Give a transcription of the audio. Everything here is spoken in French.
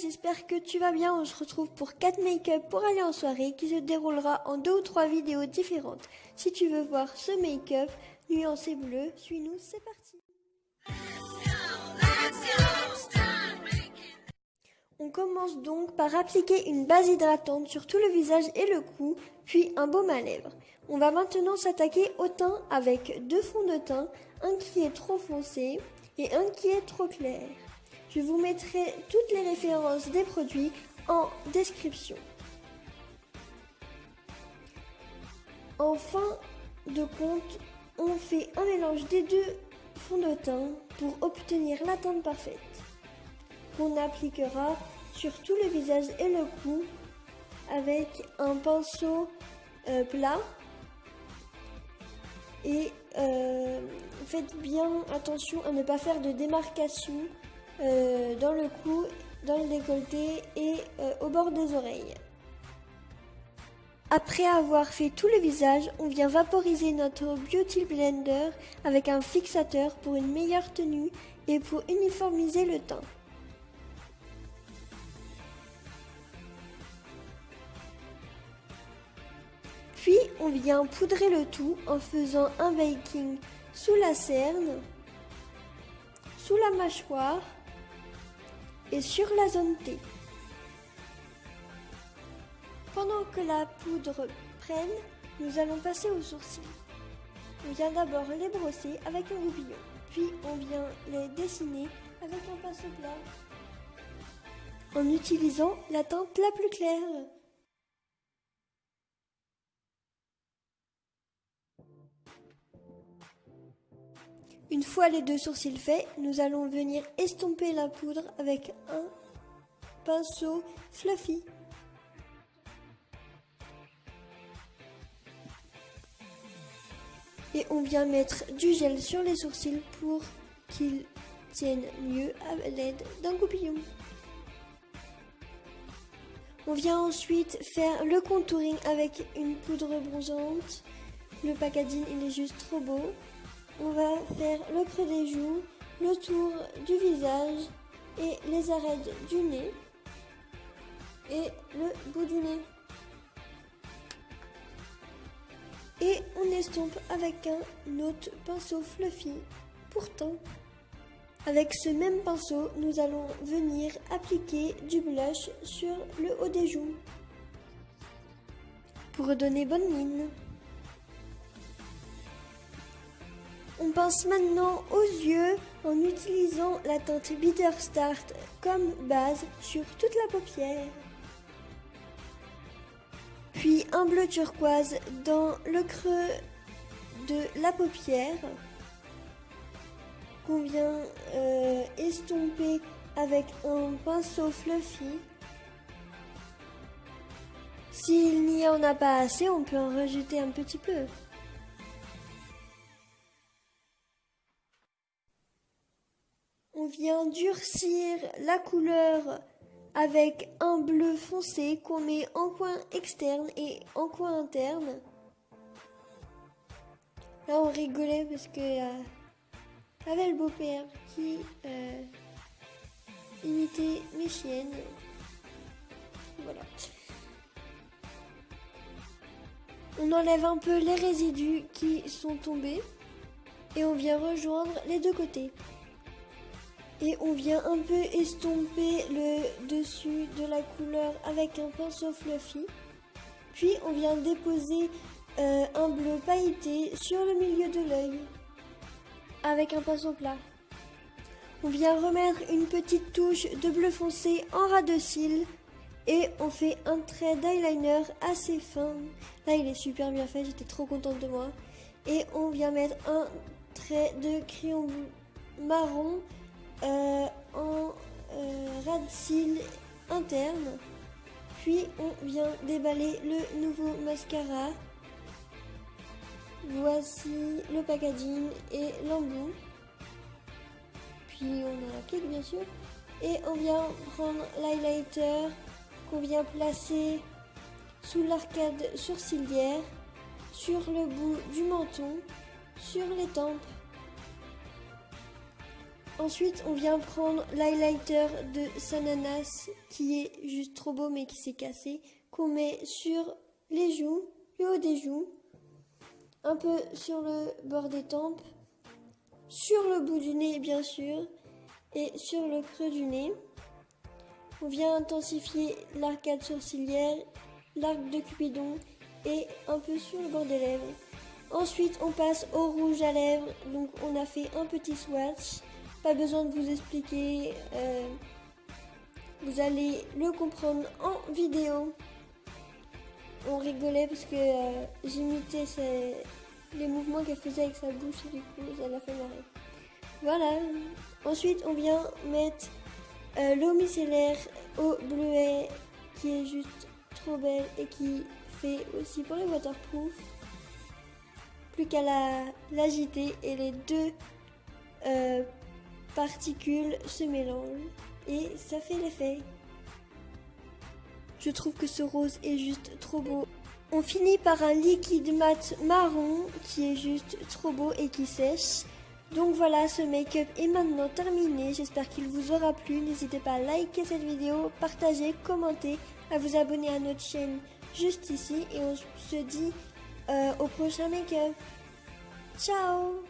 j'espère que tu vas bien. On se retrouve pour 4 make-up pour aller en soirée qui se déroulera en deux ou trois vidéos différentes. Si tu veux voir ce make-up nuancé bleu, suis-nous, c'est parti. On commence donc par appliquer une base hydratante sur tout le visage et le cou, puis un baume à lèvres. On va maintenant s'attaquer au teint avec deux fonds de teint, un qui est trop foncé et un qui est trop clair. Je vous mettrai toutes les références des produits en description. En fin de compte, on fait un mélange des deux fonds de teint pour obtenir la teinte parfaite qu'on appliquera sur tout le visage et le cou avec un pinceau euh, plat et euh, faites bien attention à ne pas faire de démarcation euh, dans le cou, dans le décolleté et au bord des oreilles. Après avoir fait tout le visage, on vient vaporiser notre Beauty Blender avec un fixateur pour une meilleure tenue et pour uniformiser le teint. Puis on vient poudrer le tout en faisant un baking sous la cerne, sous la mâchoire et sur la zone T. Pendant que la poudre prenne, nous allons passer aux sourcils. On vient d'abord les brosser avec un goupillon, puis on vient les dessiner avec un pinceau plat en utilisant la teinte la plus claire. Une fois les deux sourcils faits, nous allons venir estomper la poudre avec un pinceau fluffy. Et on vient mettre du gel sur les sourcils pour qu'ils tiennent mieux à l'aide d'un goupillon. On vient ensuite faire le contouring avec une poudre bronzante. Le packaging il est juste trop beau le creux des joues, le tour du visage et les arêtes du nez et le bout du nez. Et on estompe avec un autre pinceau fluffy. Pourtant, avec ce même pinceau, nous allons venir appliquer du blush sur le haut des joues pour redonner bonne mine. On pense maintenant aux yeux en utilisant la teinte Bitter Start comme base sur toute la paupière. Puis un bleu turquoise dans le creux de la paupière qu'on vient euh, estomper avec un pinceau fluffy. S'il n'y en a pas assez, on peut en rajouter un petit peu. Vient durcir la couleur avec un bleu foncé qu'on met en coin externe et en coin interne. Là, on rigolait parce que euh, avait le beau-père qui euh, imitait mes chiennes. Voilà. On enlève un peu les résidus qui sont tombés et on vient rejoindre les deux côtés et on vient un peu estomper le dessus de la couleur avec un pinceau fluffy. Puis on vient déposer euh, un bleu pailleté sur le milieu de l'œil avec un pinceau plat. On vient remettre une petite touche de bleu foncé en ras de cils et on fait un trait d'eyeliner assez fin. Là il est super bien fait, j'étais trop contente de moi. Et on vient mettre un trait de crayon marron en euh, de cils interne. Puis on vient déballer le nouveau mascara. Voici le packaging et l'embout. Puis on a la clique bien sûr. Et on vient prendre l'highlighter qu'on vient placer sous l'arcade sourcilière, sur le bout du menton, sur les tempes Ensuite, on vient prendre l'highlighter de Sananas qui est juste trop beau mais qui s'est cassé, qu'on met sur les joues, le haut des joues, un peu sur le bord des tempes, sur le bout du nez bien sûr, et sur le creux du nez. On vient intensifier l'arcade sourcilière, l'arc de Cupidon et un peu sur le bord des lèvres. Ensuite, on passe au rouge à lèvres. Donc, on a fait un petit swatch. Pas besoin de vous expliquer. Euh, vous allez le comprendre en vidéo. On rigolait parce que euh, j'imitais les mouvements qu'elle faisait avec sa bouche et du coup, ça l'a fait marrer. Voilà. Ensuite, on vient mettre euh, l'eau micellaire au bleuet qui est juste trop belle et qui fait aussi pour les waterproof plus qu'à l'agiter et les deux particules se mélangent et ça fait l'effet. Je trouve que ce rose est juste trop beau. On finit par un liquide mat marron qui est juste trop beau et qui sèche. Donc voilà, ce make-up est maintenant terminé. J'espère qu'il vous aura plu. N'hésitez pas à liker cette vidéo, partager, commenter, à vous abonner à notre chaîne juste ici. Et on se dit euh, au prochain make-up. Ciao